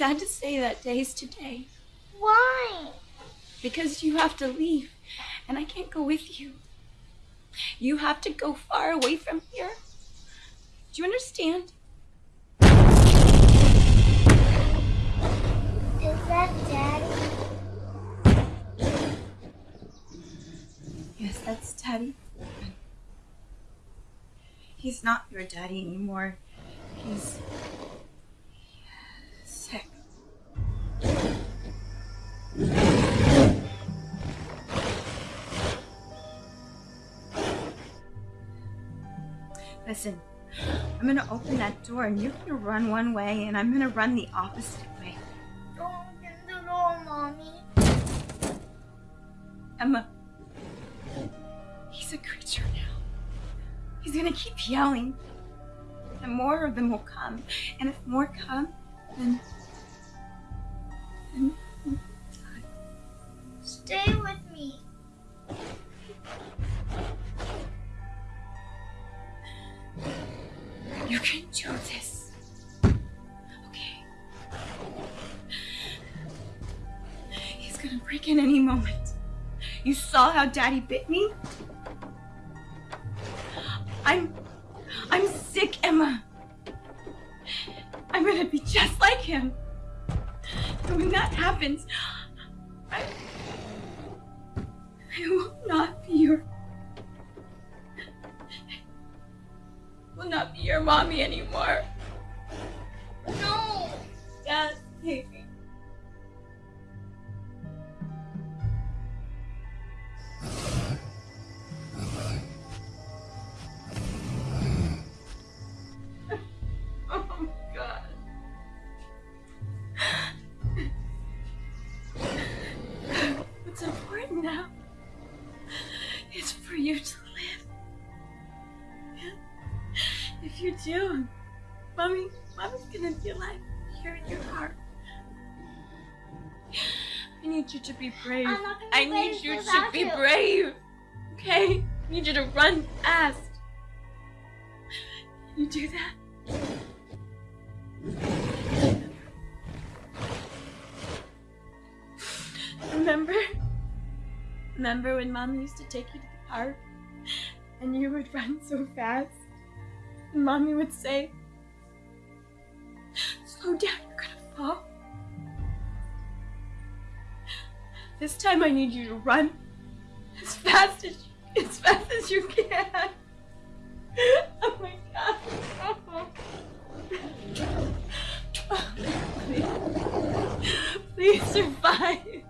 sad to say that day's today. Why? Because you have to leave, and I can't go with you. You have to go far away from here. Do you understand? Is that Daddy? Yes, that's Daddy. He's not your daddy anymore. He's Listen, I'm gonna open that door and you're gonna run one way and I'm gonna run the opposite way. Don't open the door, Mommy. Emma, he's a creature now. He's gonna keep yelling. And more of them will come. And if more come, then. then Stay with me. you can do this. Okay. He's gonna break in any moment. You saw how Daddy bit me? I'm. I'm sick, Emma. I'm gonna be just like him. And when that happens, I. I will not be your. will not be your mommy anymore. No. Dad, baby. Oh you do, mommy, mommy's gonna be alive here in your heart. I need you to be brave. I'm not gonna I need you to be you. brave. Okay? I need you to run fast. Can you do that? Remember? Remember when mom used to take you to the park and you would run so fast? Mommy would say, Slow down, you're gonna fall. This time I need you to run as fast as you, as fast as you can. Oh my god. Please, please survive.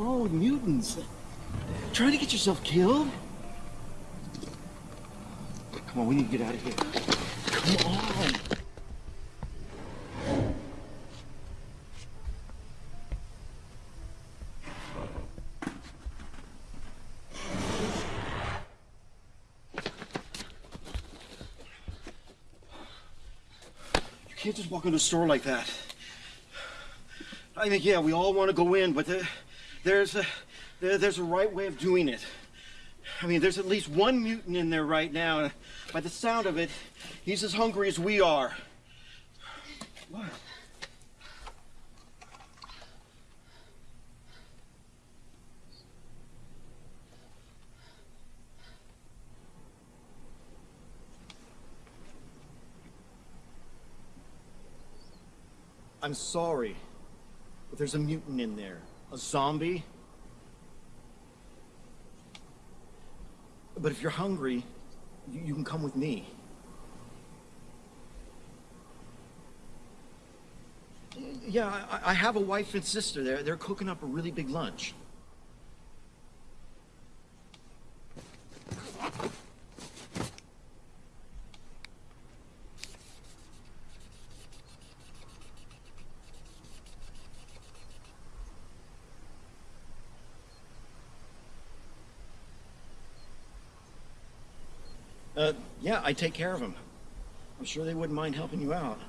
With mutants. Trying to get yourself killed? Come on, we need to get out of here. Come on. You can't just walk into a store like that. I mean, yeah, we all want to go in, but there, there's a there, there's a right way of doing it. I mean, there's at least one mutant in there right now. and By the sound of it, he's as hungry as we are. What? I'm sorry, but there's a mutant in there. A zombie. But if you're hungry, you, you can come with me. Yeah, I, I have a wife and sister. They're, they're cooking up a really big lunch. Uh, yeah, I take care of them. I'm sure they wouldn't mind helping you out.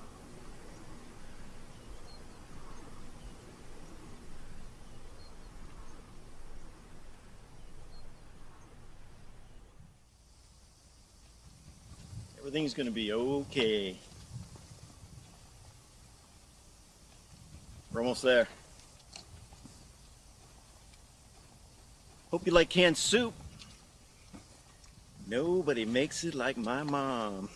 Everything's gonna be okay. We're almost there. Hope you like canned soup. Nobody makes it like my mom.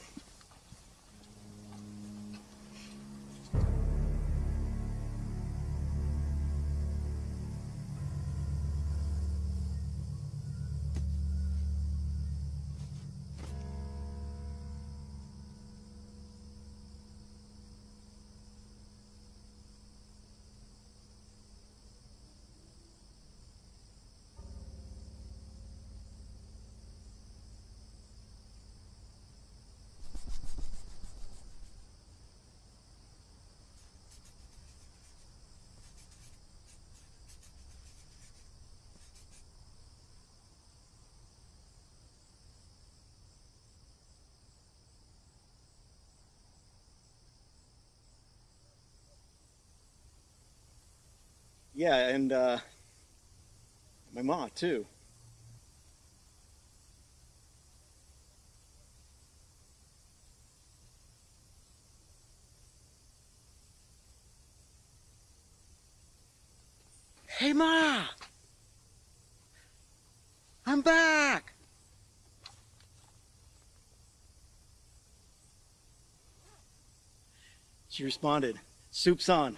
Yeah, and uh, my ma too. Hey ma! I'm back! She responded, soup's on.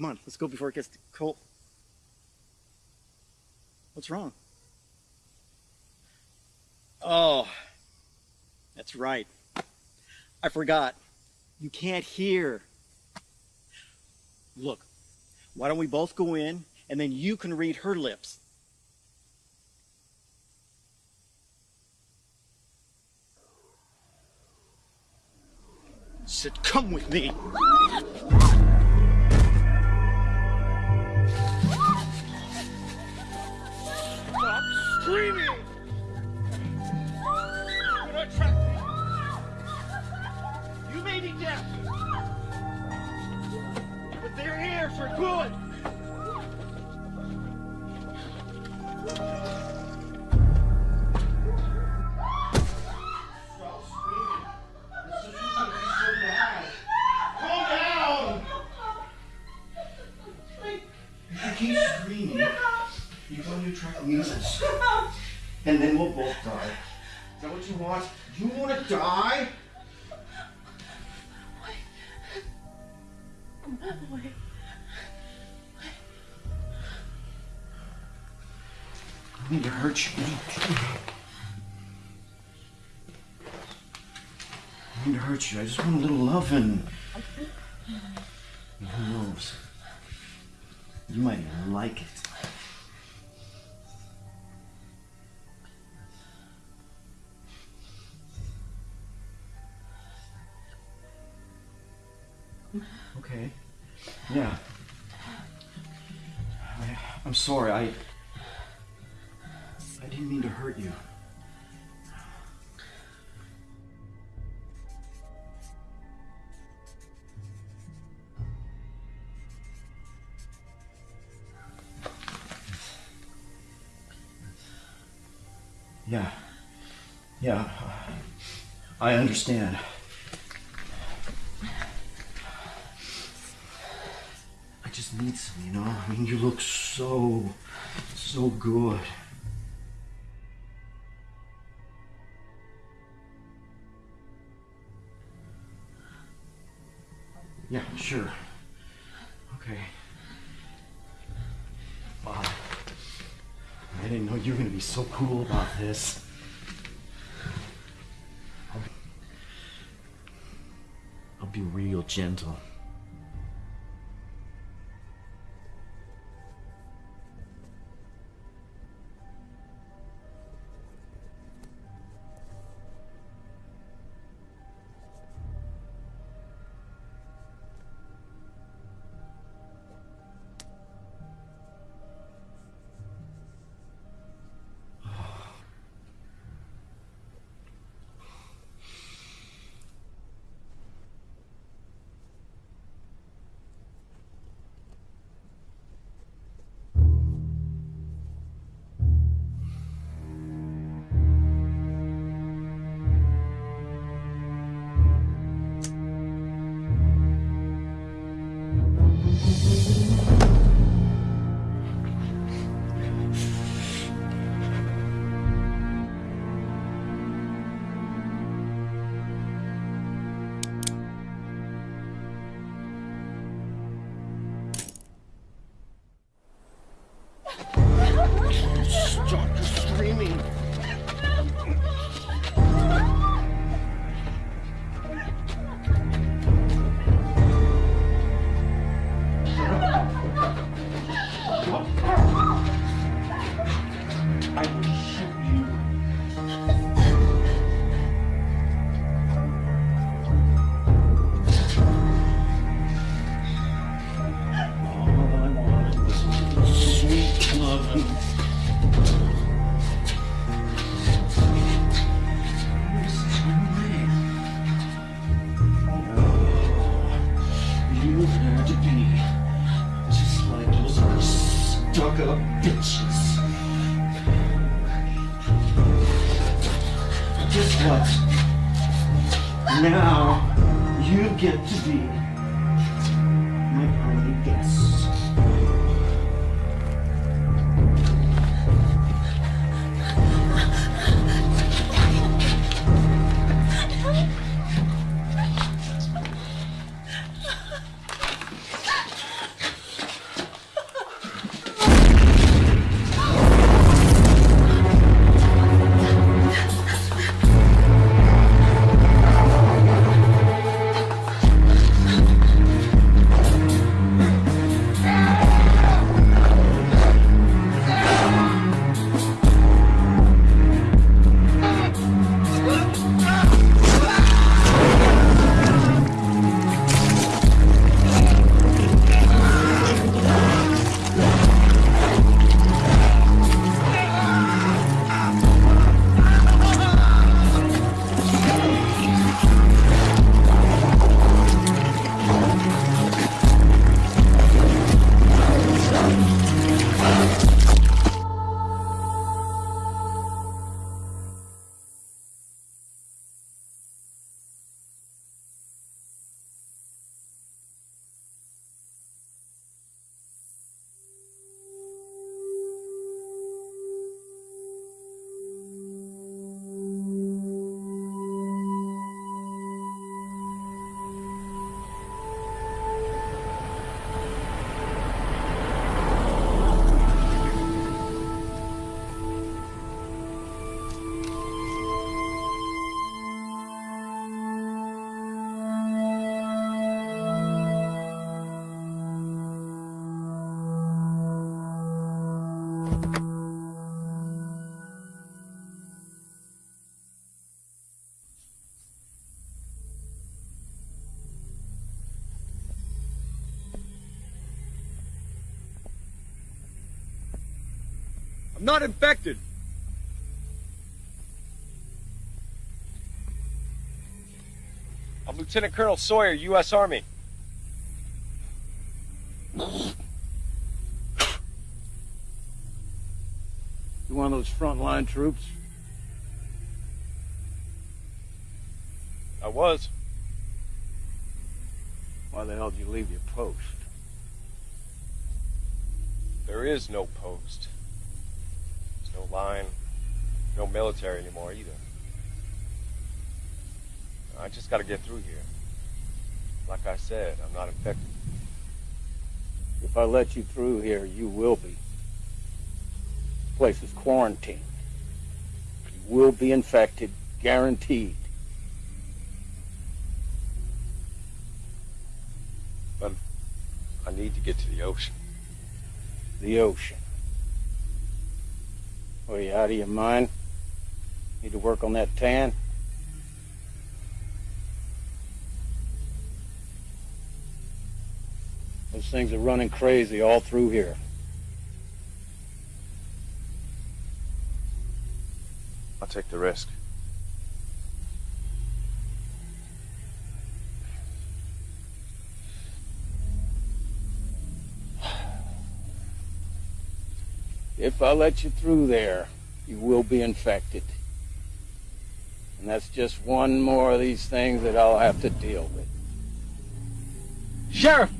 Come on, let's go before it gets cold. What's wrong? Oh, that's right. I forgot. You can't hear. Look, why don't we both go in and then you can read her lips? Sid, come with me. Ah! Good. I need to hurt you. I need to hurt you. I just want a little loving. And who knows? You might like it. I understand. I just need some, you know? I mean, you look so, so good. Yeah, sure. Okay. Wow. I didn't know you were gonna be so cool about this. Gentle. Not infected. I'm Lieutenant Colonel Sawyer, U.S. Army. You one of those frontline troops? I was. Why the hell did you leave your post? There is no post. Line. No military anymore either. I just gotta get through here. Like I said, I'm not infected. If I let you through here, you will be. This place is quarantined. You will be infected, guaranteed. But I need to get to the ocean. The ocean. What are you out of your mind? Need to work on that tan? Those things are running crazy all through here. I'll take the risk. If I let you through there, you will be infected. And that's just one more of these things that I'll have to deal with. Sheriff!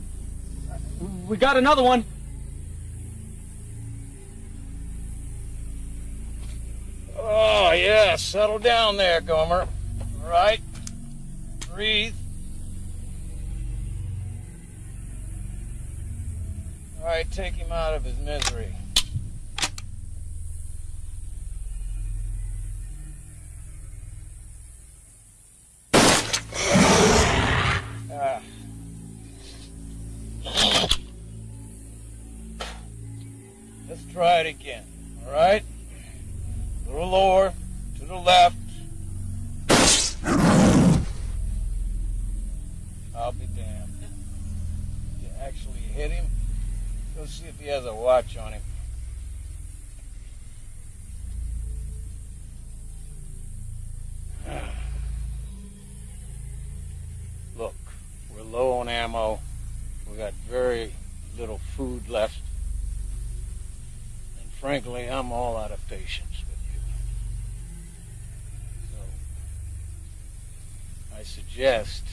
We got another one! Oh, yeah, settle down there, Gomer. All right? Breathe. All right, take him out of his misery. Try it again, all right? A little lower, to the left. I'll be damned. You actually hit him? Go see if he has a watch on him. Look, we're low on ammo. We got very little food left. Frankly, I'm all out of patience with you. So, I suggest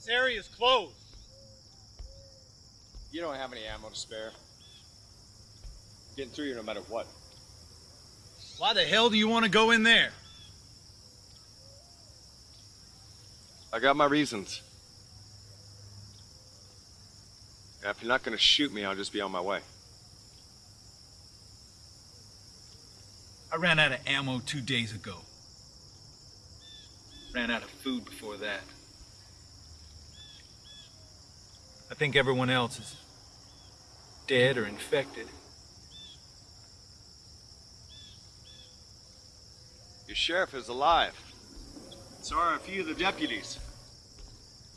This area is closed. You don't have any ammo to spare. I'm Getting through here no matter what. Why the hell do you want to go in there? I got my reasons. Yeah, if you're not gonna shoot me, I'll just be on my way. I ran out of ammo two days ago. Ran out of food before that. I think everyone else is dead or infected. Your sheriff is alive. So are a few of the deputies.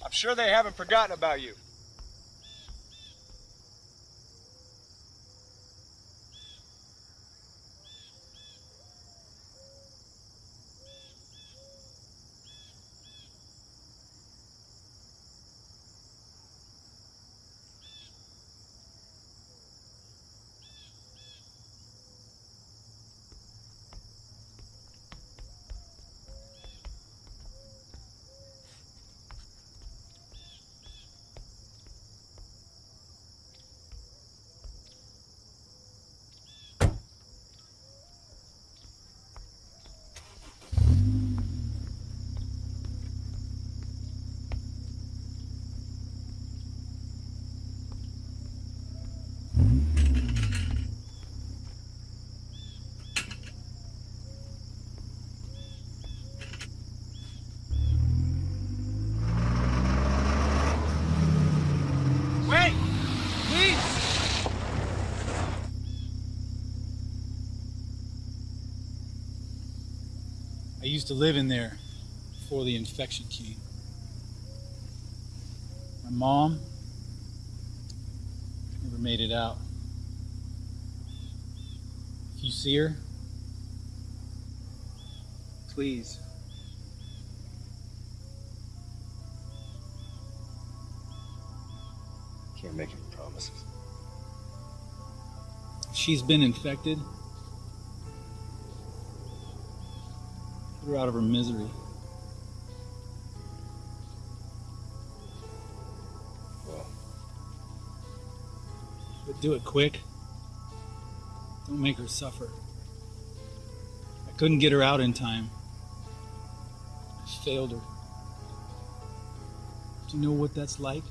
I'm sure they haven't forgotten about you. Wait! Please! I used to live in there before the infection came. My mom never made it out. If you see her, please Can't make any promises. she's been infected. Her out of her misery. Well, But do it quick. Don't make her suffer. I couldn't get her out in time. I failed her. Do you know what that's like?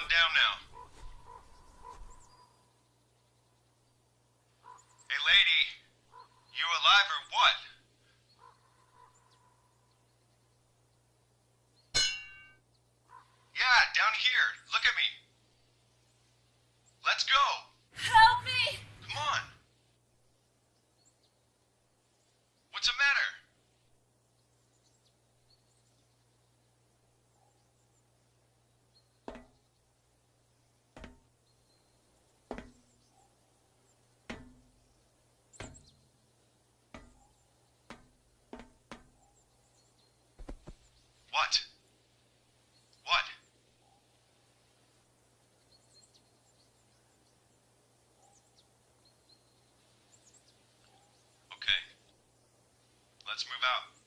On down now. Hey, lady, you alive or what? Yeah, down here. Look at me. Let's go. Help me! Come on. What's the matter? What? What? Okay. Let's move out.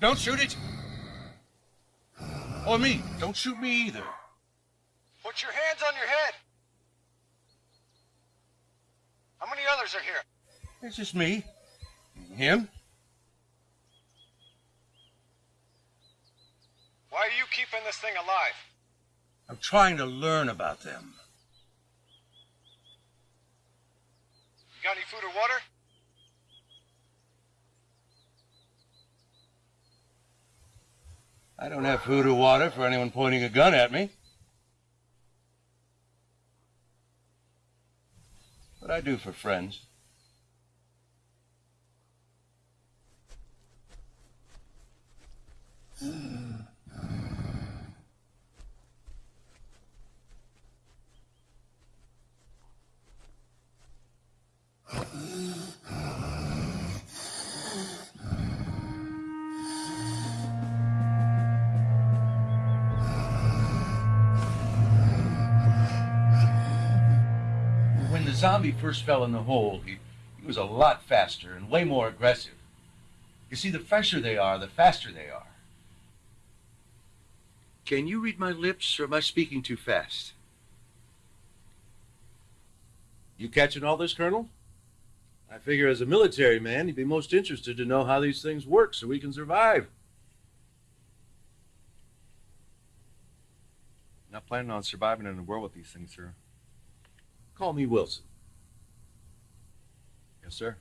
Don't shoot it. Or me. Don't shoot me either. Put your hands on your head. How many others are here? It's just me. Him. Why are you keeping this thing alive? I'm trying to learn about them. I don't have food or water for anyone pointing a gun at me. But I do for friends. zombie first fell in the hole, he, he was a lot faster and way more aggressive. You see, the fresher they are, the faster they are. Can you read my lips, or am I speaking too fast? You catching all this, Colonel? I figure as a military man, you'd be most interested to know how these things work so we can survive. Not planning on surviving in a world with these things, sir. Call me Wilson. Yes, sir.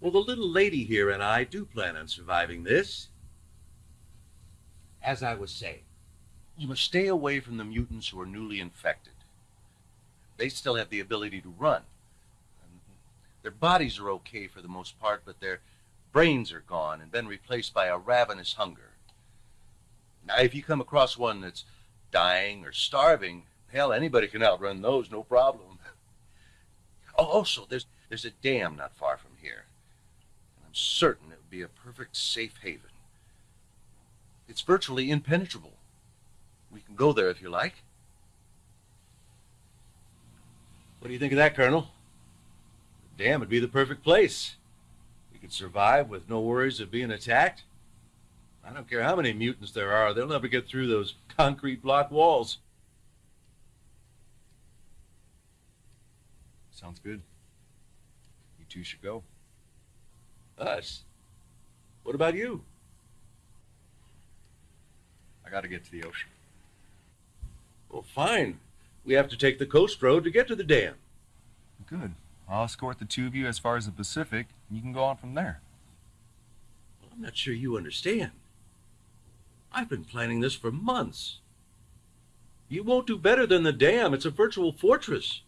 Well, the little lady here and I do plan on surviving this. As I was saying, you must stay away from the mutants who are newly infected. They still have the ability to run. Their bodies are okay for the most part, but their brains are gone and been replaced by a ravenous hunger. Now, if you come across one that's dying or starving, hell, anybody can outrun those, no problem. Oh, also, there's there's a dam not far from here. And I'm certain it would be a perfect safe haven. It's virtually impenetrable. We can go there if you like. What do you think of that, Colonel? The dam would be the perfect place. We could survive with no worries of being attacked. I don't care how many mutants there are, they'll never get through those concrete block walls. Sounds good. You two should go. Us? What about you? I gotta get to the ocean. Well, fine. We have to take the coast road to get to the dam. Good. I'll escort the two of you as far as the Pacific, and you can go on from there. Well, I'm not sure you understand. I've been planning this for months. You won't do better than the dam. It's a virtual fortress.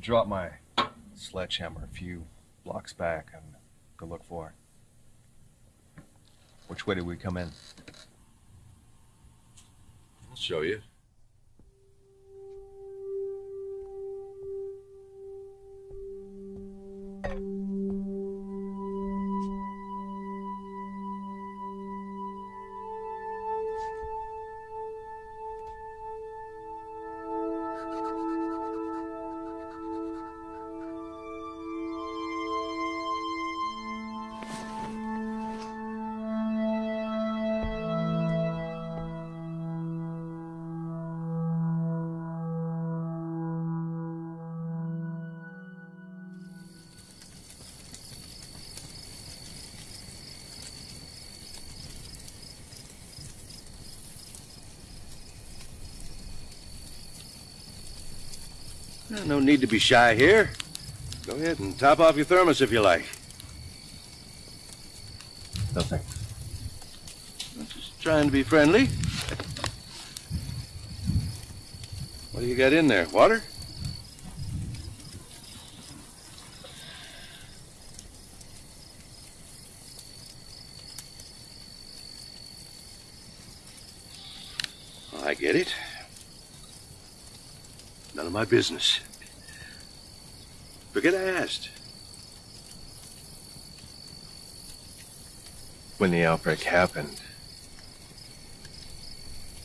Dropped my sledgehammer a few blocks back and go look for it. Which way did we come in? I'll show you. No need to be shy here. Go ahead and top off your thermos if you like. No thanks. I'm just trying to be friendly. What do you got in there? Water? I get it. None of my business. Forget I asked. When the outbreak happened,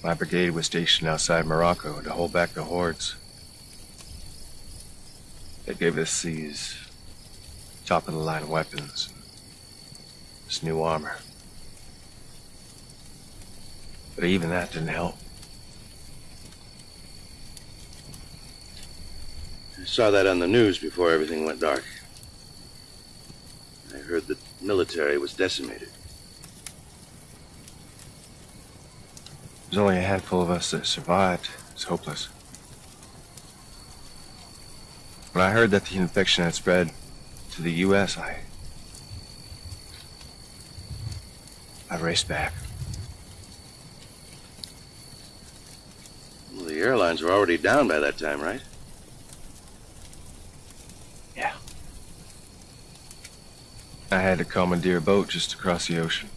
my brigade was stationed outside Morocco to hold back the hordes. They gave us these top of the line weapons, this new armor. But even that didn't help. I saw that on the news before everything went dark. I heard the military was decimated. There's only a handful of us that survived. It's hopeless. When I heard that the infection had spread to the U.S., I... I raced back. Well, the airlines were already down by that time, right? Yeah. I had to commandeer a boat just across the ocean.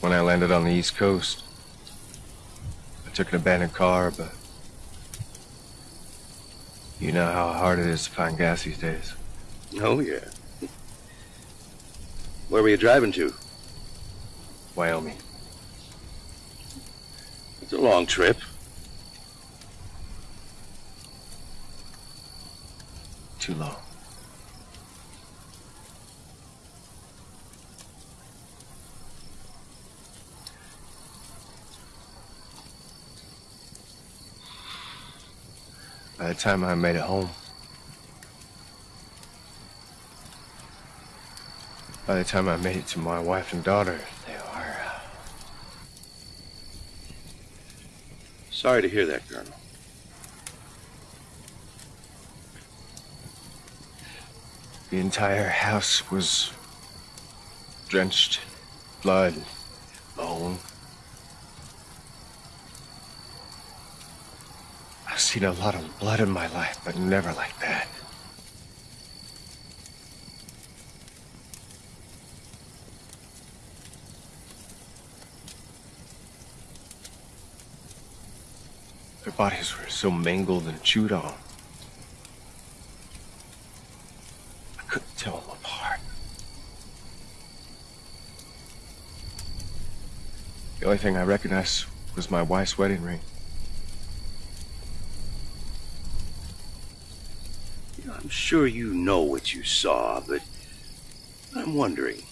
When I landed on the East Coast, I took an abandoned car, but you know how hard it is to find gas these days. Oh, yeah. Where were you driving to? Wyoming. It's a long trip. Too long. By the time I made it home, by the time I made it to my wife and daughter, they were. Uh, Sorry to hear that, Colonel. The entire house was drenched blood, and bone. I've seen a lot of blood in my life, but never like that. Their bodies were so mangled and chewed on. I couldn't tell them apart. The only thing I recognized was my wife's wedding ring. I'm sure you know what you saw, but I'm wondering.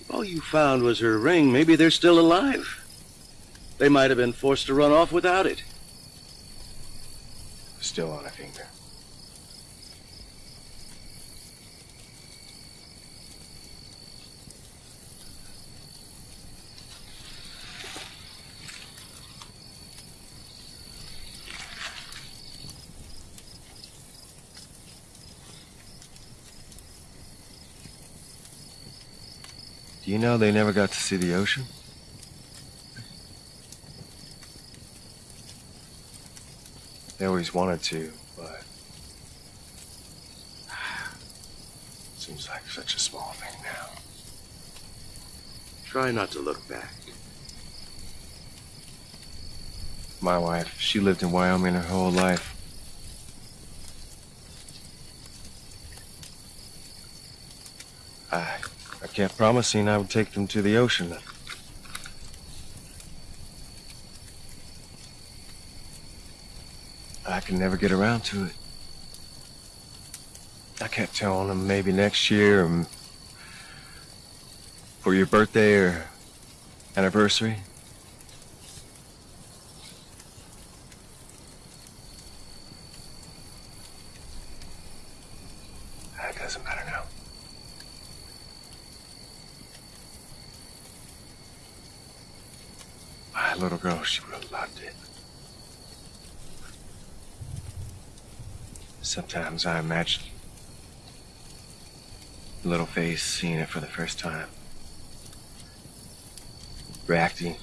If all you found was her ring, maybe they're still alive. They might have been forced to run off without it. Still on a finger. Do you know they never got to see the ocean? They always wanted to, but seems like such a small thing now. Try not to look back. My wife, she lived in Wyoming her whole life. I, I kept promising I would take them to the ocean. I can never get around to it. I kept telling them maybe next year, or for your birthday or anniversary. It doesn't matter now. My little girl, she would have loved it. Sometimes I imagine little face seeing it for the first time, reacting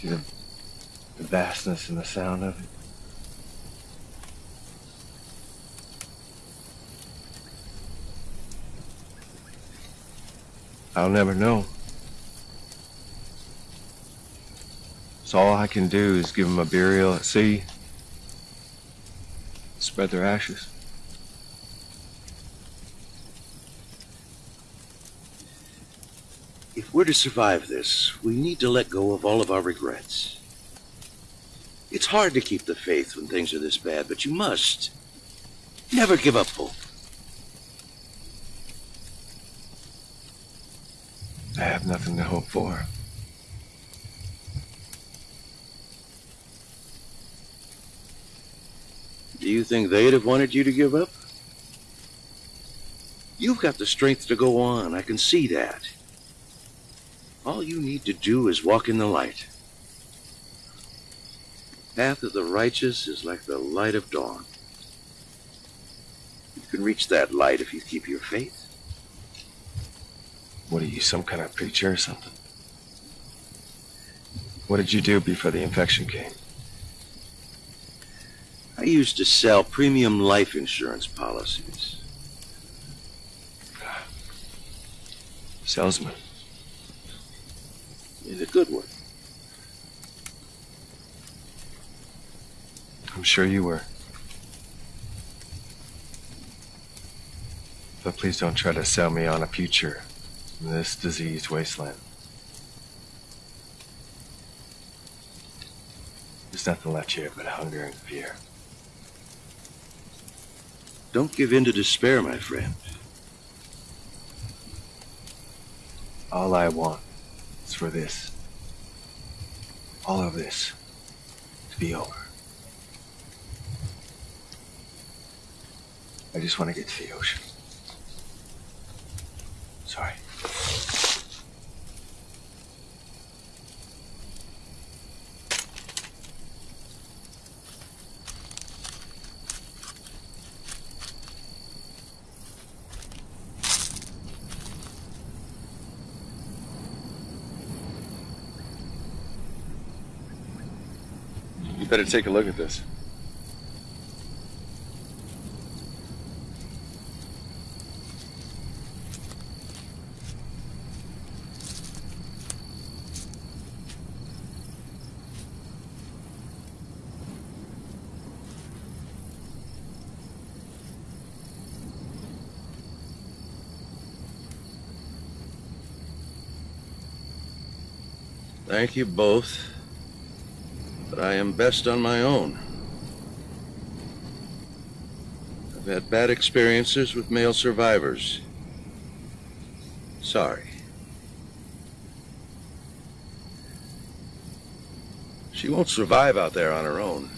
to the, the vastness and the sound of it. I'll never know. So all I can do is give him a burial at sea, spread their ashes. If we're to survive this, we need to let go of all of our regrets. It's hard to keep the faith when things are this bad, but you must. Never give up hope. I have nothing to hope for. Do you think they'd have wanted you to give up? You've got the strength to go on. I can see that. All you need to do is walk in the light. The path of the righteous is like the light of dawn. You can reach that light if you keep your faith. What are you, some kind of preacher or something? What did you do before the infection came? I used to sell premium life insurance policies. Salesman. In a good one. I'm sure you were. But please don't try to sell me on a future in this diseased wasteland. There's nothing left here but hunger and fear. Don't give in to despair, my friend. All I want is for this, all of this, to be over. I just want to get to the ocean. Sorry. You better take a look at this. Thank you both, I am best on my own. I've had bad experiences with male survivors. Sorry. She won't survive out there on her own.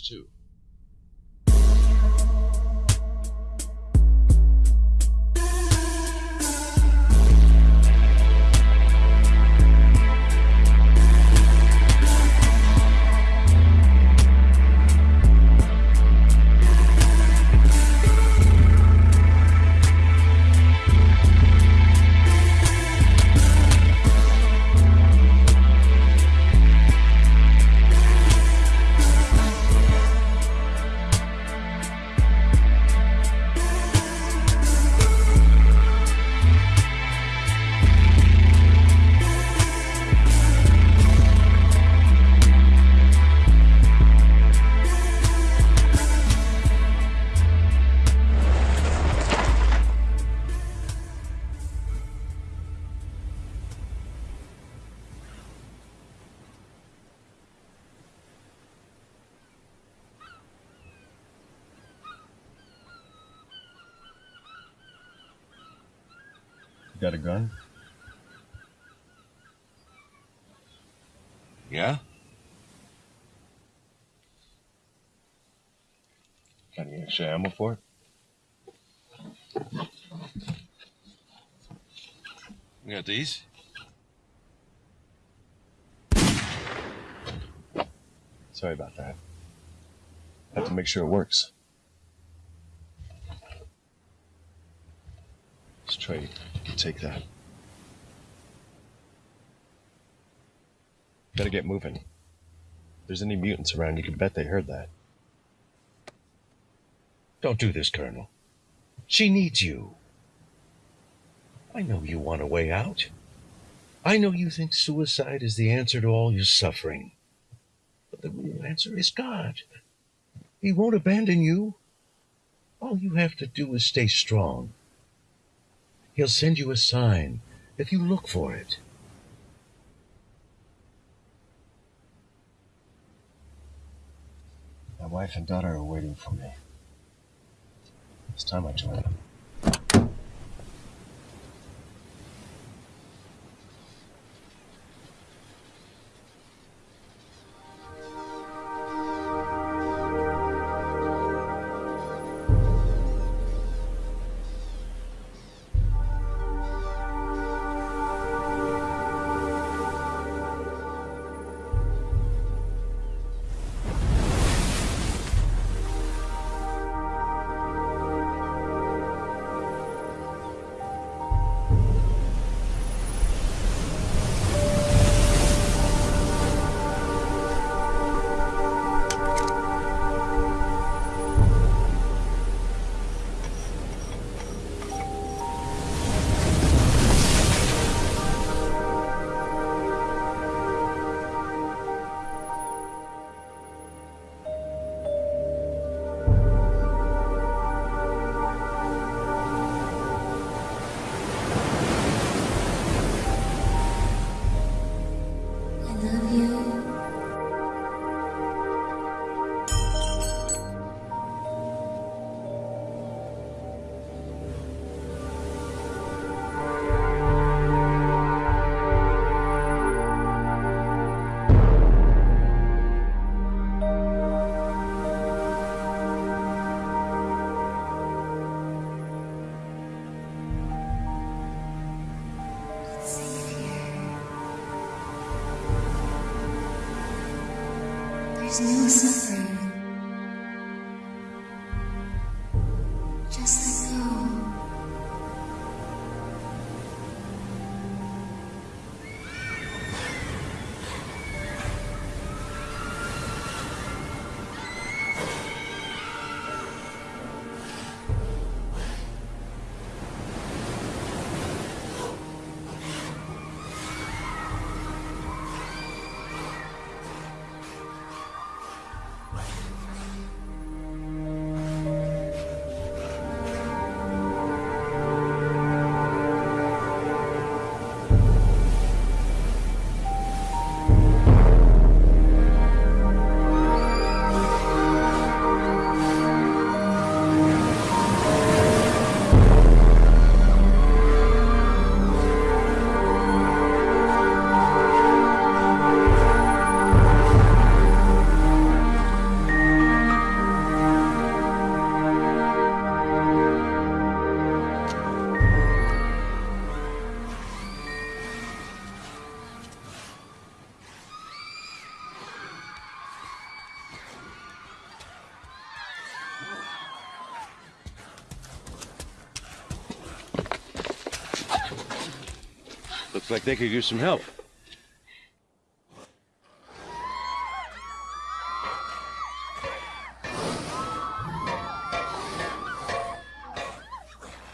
Too. Got a gun? Yeah? Got any extra ammo for it? We got these? Sorry about that. Have to make sure it works. Let's try. Take that. Gotta get moving. If there's any mutants around, you can bet they heard that. Don't do this, Colonel. She needs you. I know you want a way out. I know you think suicide is the answer to all your suffering. But the real answer is God. He won't abandon you. All you have to do is stay strong. He'll send you a sign if you look for it. My wife and daughter are waiting for me. It's time I join them. There's like they could use some help.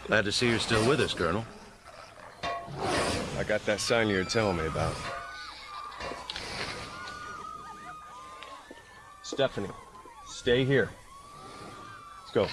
Glad to see you're still with us, Colonel. I got that sign you were telling me about. Stephanie, stay here. Let's go.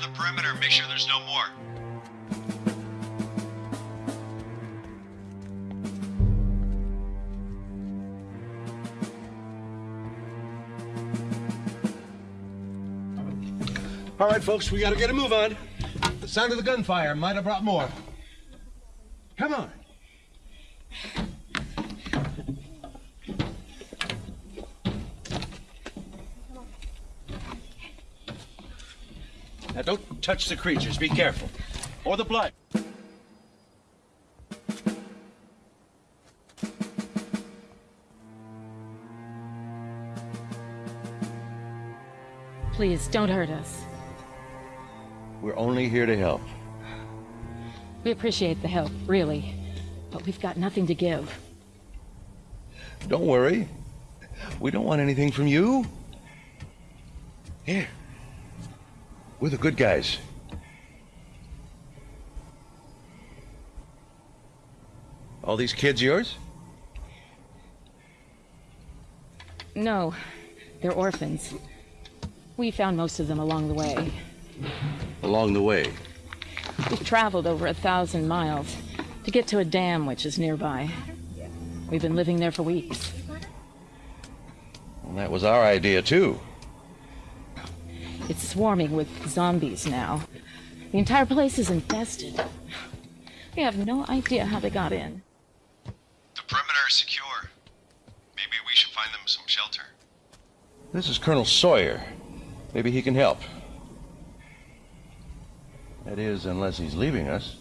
The perimeter and make sure there's no more. All right, folks, we gotta get a move on. The sound of the gunfire might have brought more. Come on. Now, don't touch the creatures. Be careful. Or the blood. Please, don't hurt us. We're only here to help. We appreciate the help, really. But we've got nothing to give. Don't worry. We don't want anything from you. Here. We're the good guys. All these kids yours? No, they're orphans. We found most of them along the way. Along the way. We've traveled over a thousand miles to get to a dam which is nearby. We've been living there for weeks. Well, that was our idea, too. It's swarming with zombies now. The entire place is infested. We have no idea how they got in. The perimeter is secure. Maybe we should find them some shelter. This is Colonel Sawyer. Maybe he can help. That is, unless he's leaving us.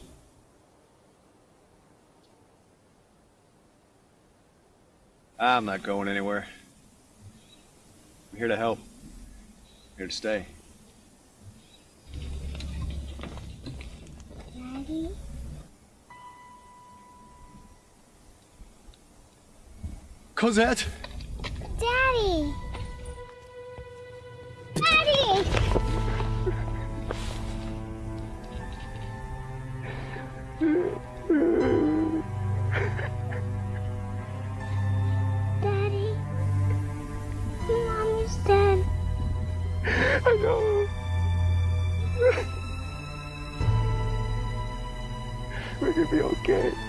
I'm not going anywhere. I'm here to help. I'm here to stay. Daddy? Cosette! Daddy! Daddy! Daddy? Mom is dead. I know. We're gonna be okay.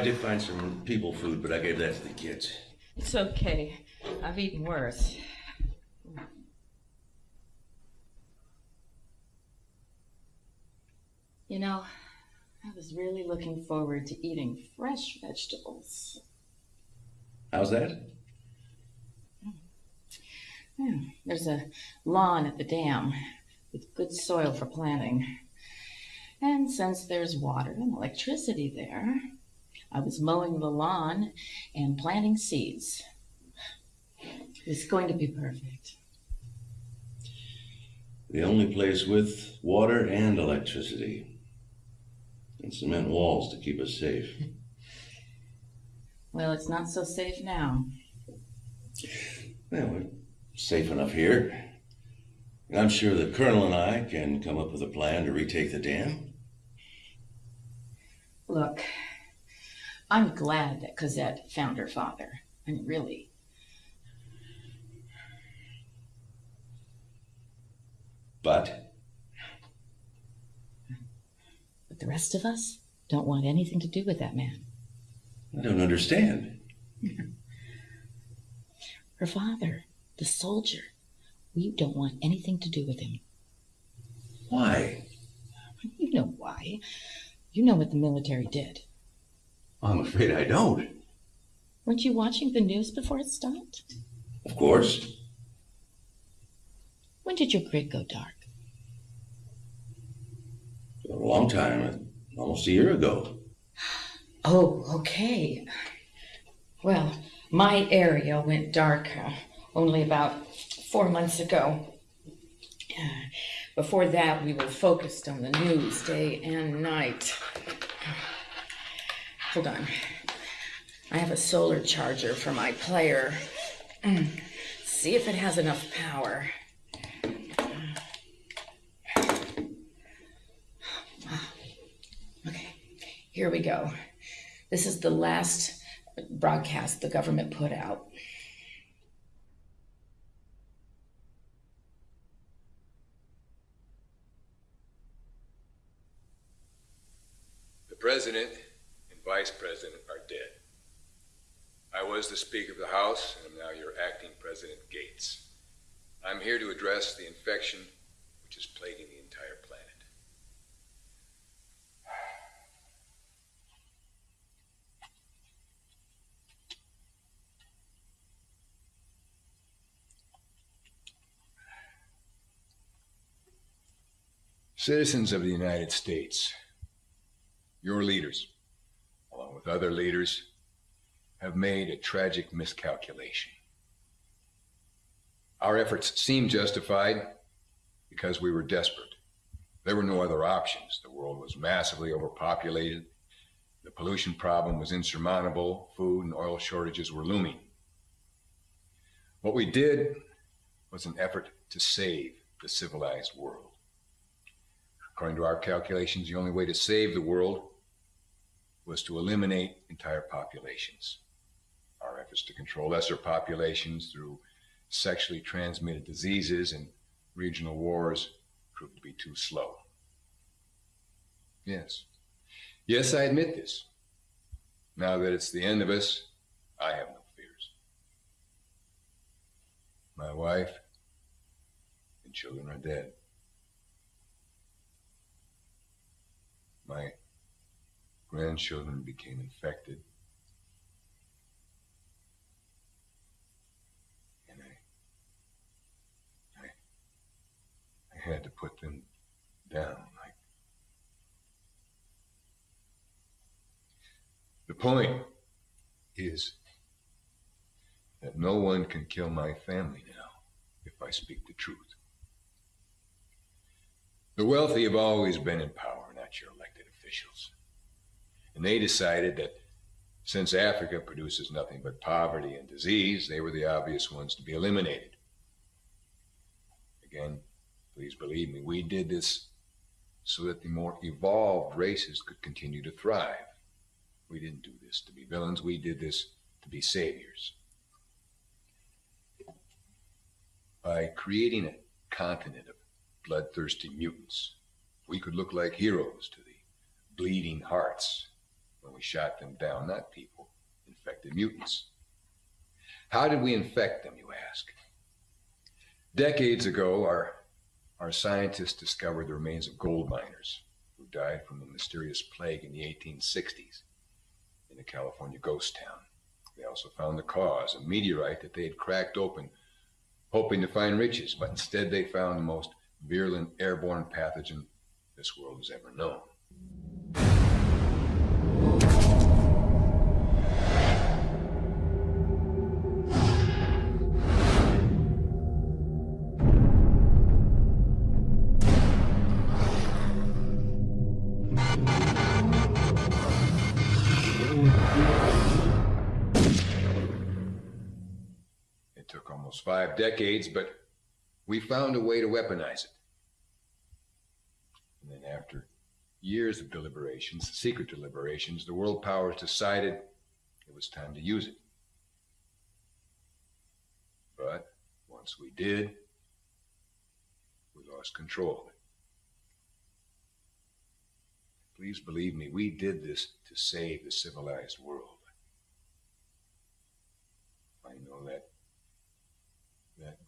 I did find some people food, but I gave that to the kids. It's okay. I've eaten worse. You know, I was really looking forward to eating fresh vegetables. How's that? Hmm. Hmm. There's a lawn at the dam with good soil for planting. And since there's water and electricity there, I was mowing the lawn and planting seeds. It's going to be perfect. The only place with water and electricity. And cement walls to keep us safe. Well, it's not so safe now. Well, we're safe enough here. And I'm sure the Colonel and I can come up with a plan to retake the dam. Look, I'm glad that Cosette found her father. I mean, really. But But the rest of us don't want anything to do with that man. I don't understand. Her father, the soldier, we don't want anything to do with him. Why? You know why. You know what the military did. I'm afraid I don't. Weren't you watching the news before it stopped? Of course. When did your grid go dark? A long time, almost a year ago. Oh, okay. Well, my area went dark uh, only about four months ago. Uh, before that, we were focused on the news day and night. Hold on. I have a solar charger for my player. Mm. See if it has enough power. Okay, here we go. This is the last broadcast the government put out. The president vice president are dead. I was the Speaker of the House, and am now your acting President Gates. I'm here to address the infection which is plaguing the entire planet. Citizens of the United States, your leaders, along with other leaders, have made a tragic miscalculation. Our efforts seemed justified because we were desperate. There were no other options. The world was massively overpopulated. The pollution problem was insurmountable. Food and oil shortages were looming. What we did was an effort to save the civilized world. According to our calculations, the only way to save the world was to eliminate entire populations. Our efforts to control lesser populations through sexually transmitted diseases and regional wars proved to be too slow. Yes. Yes, I admit this. Now that it's the end of us, I have no fears. My wife and children are dead. My grandchildren became infected. And I, I, I had to put them down. Like the point is that no one can kill my family now if I speak the truth. The wealthy have always been in power, not your elected officials. And they decided that since Africa produces nothing but poverty and disease, they were the obvious ones to be eliminated. Again, please believe me, we did this so that the more evolved races could continue to thrive. We didn't do this to be villains, we did this to be saviors. By creating a continent of bloodthirsty mutants, we could look like heroes to the bleeding hearts when we shot them down, not people, infected mutants. How did we infect them, you ask? Decades ago, our, our scientists discovered the remains of gold miners who died from a mysterious plague in the 1860s in a California ghost town. They also found the cause, a meteorite that they had cracked open, hoping to find riches, but instead they found the most virulent airborne pathogen this world has ever known. Almost five decades, but we found a way to weaponize it. And then after years of deliberations, secret deliberations, the world powers decided it was time to use it. But once we did, we lost control of it. Please believe me, we did this to save the civilized world. I know that that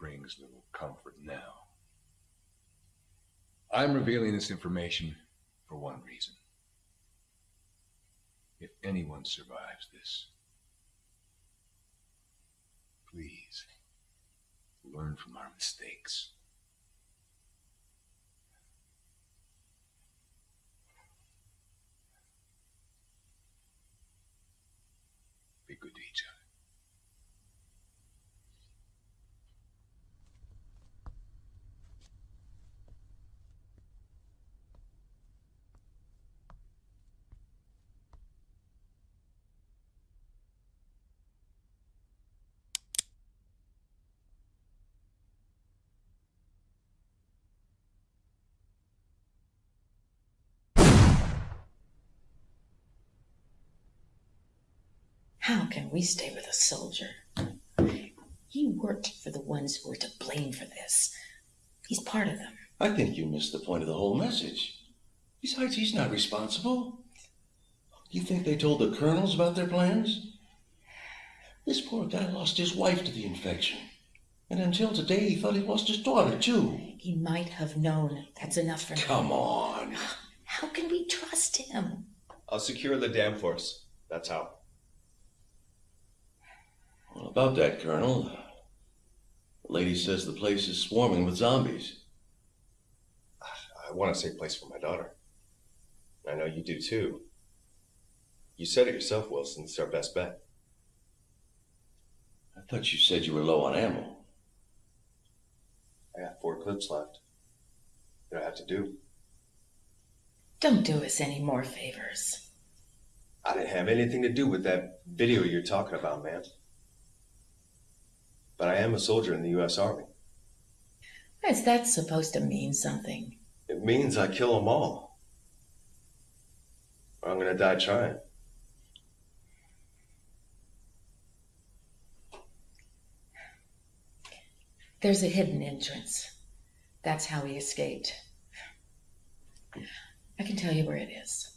brings little comfort now. I'm revealing this information for one reason. If anyone survives this, please learn from our mistakes. Be good to each other. How can we stay with a soldier? He worked for the ones who were to blame for this. He's part of them. I think you missed the point of the whole message. Besides, he's not responsible. You think they told the colonels about their plans? This poor guy lost his wife to the infection. And until today, he thought he lost his daughter, too. He might have known. That's enough for me. Come on. How can we trust him? I'll secure the dam force. That's how. Well, about that, Colonel. The lady says the place is swarming with zombies. I want a safe place for my daughter. I know you do too. You said it yourself, Wilson. It's our best bet. I thought you said you were low on ammo. I got four clips left. What do I have to do? Don't do us any more favors. I didn't have anything to do with that video you're talking about, man. But I am a soldier in the U.S. Army. Is that supposed to mean something? It means I kill them all. Or I'm gonna die trying. There's a hidden entrance. That's how he escaped. I can tell you where it is.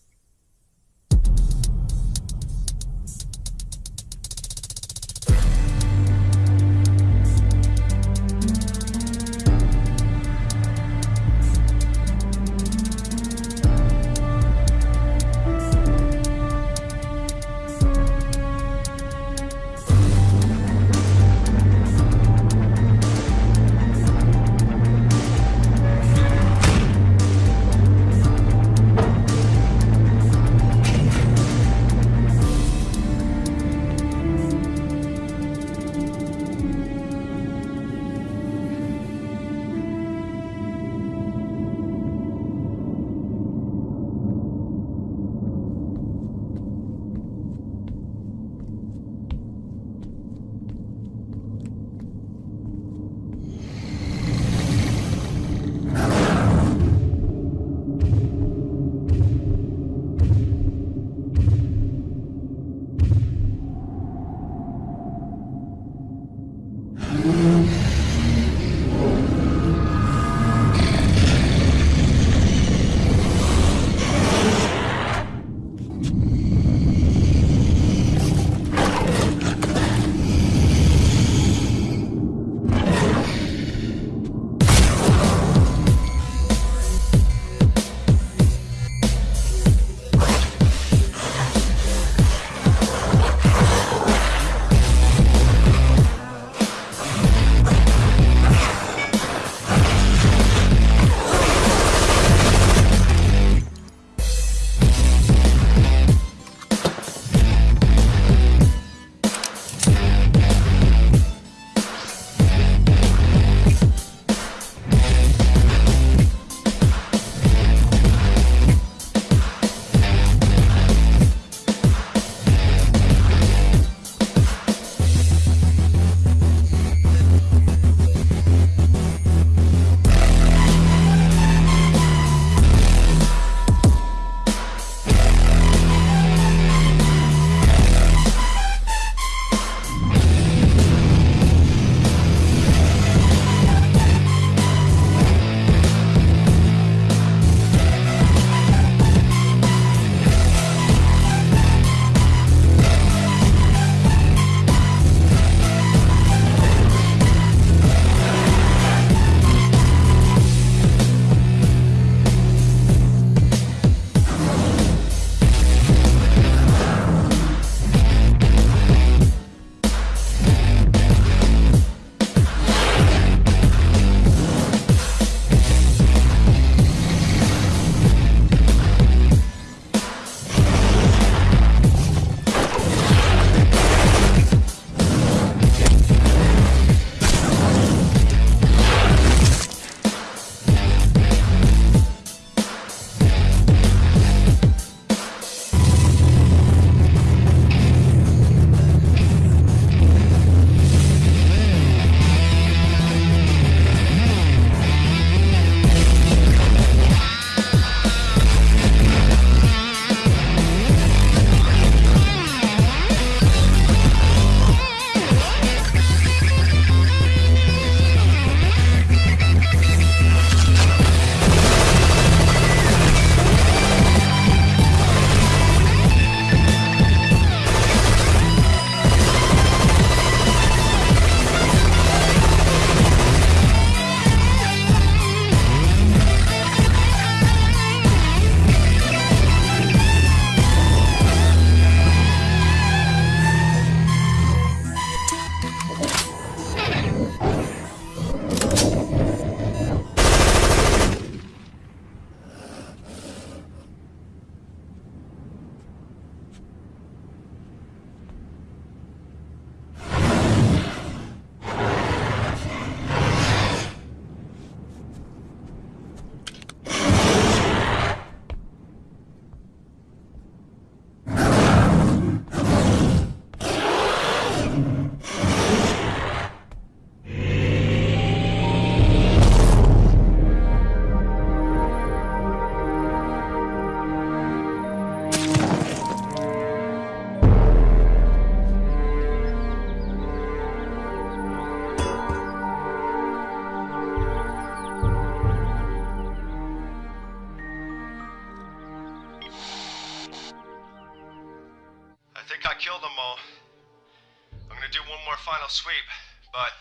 Sweep, but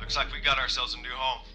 looks like we got ourselves a new home.